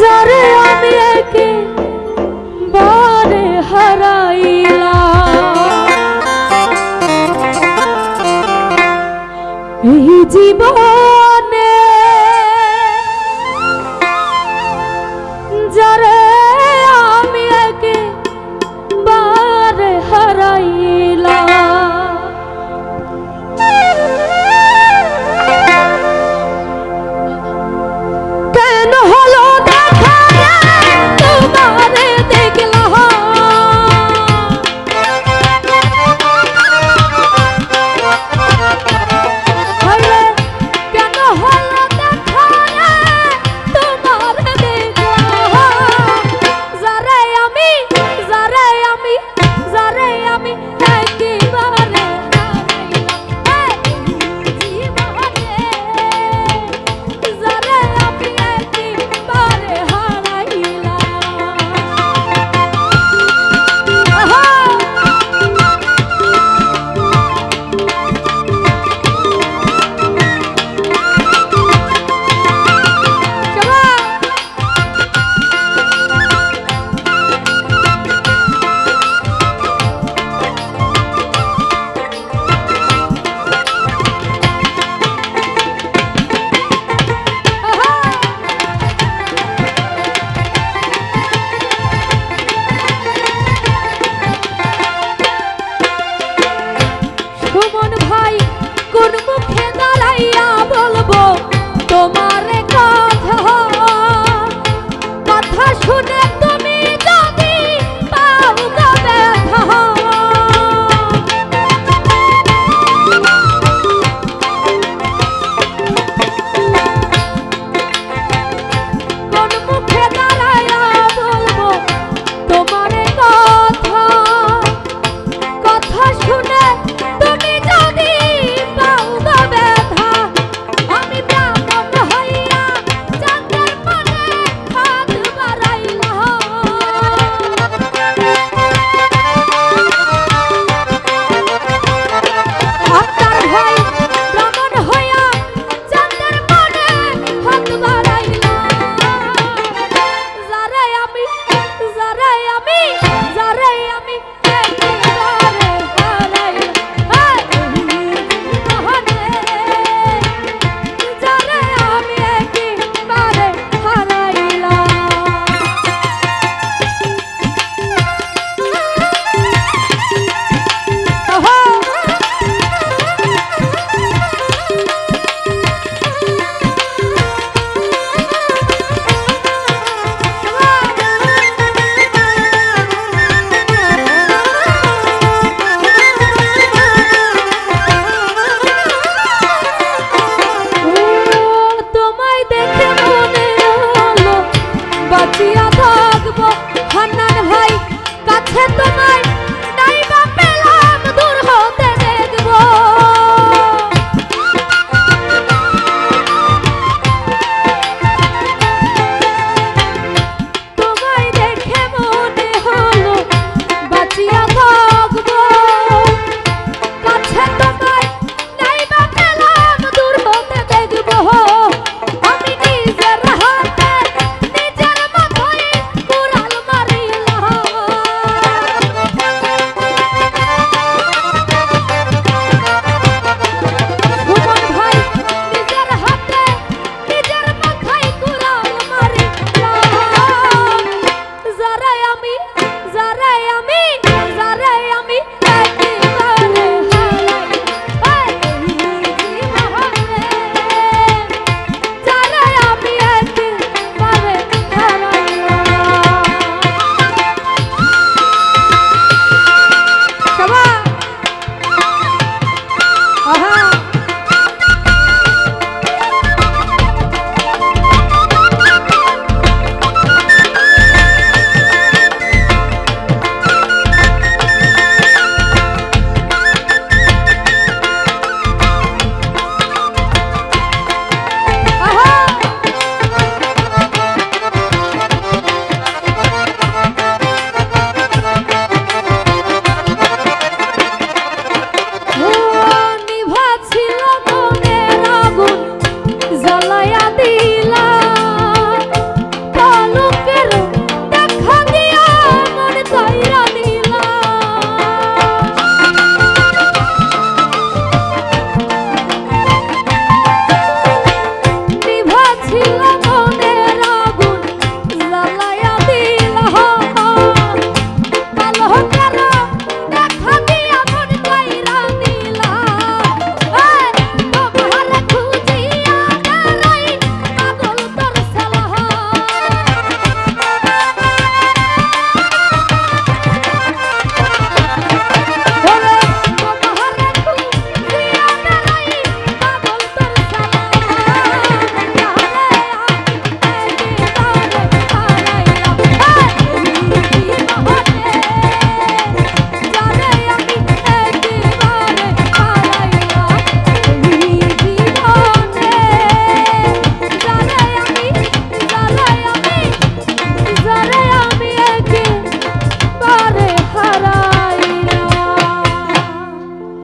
যারে আমি একে বারে হারাইলাম। এই জীবন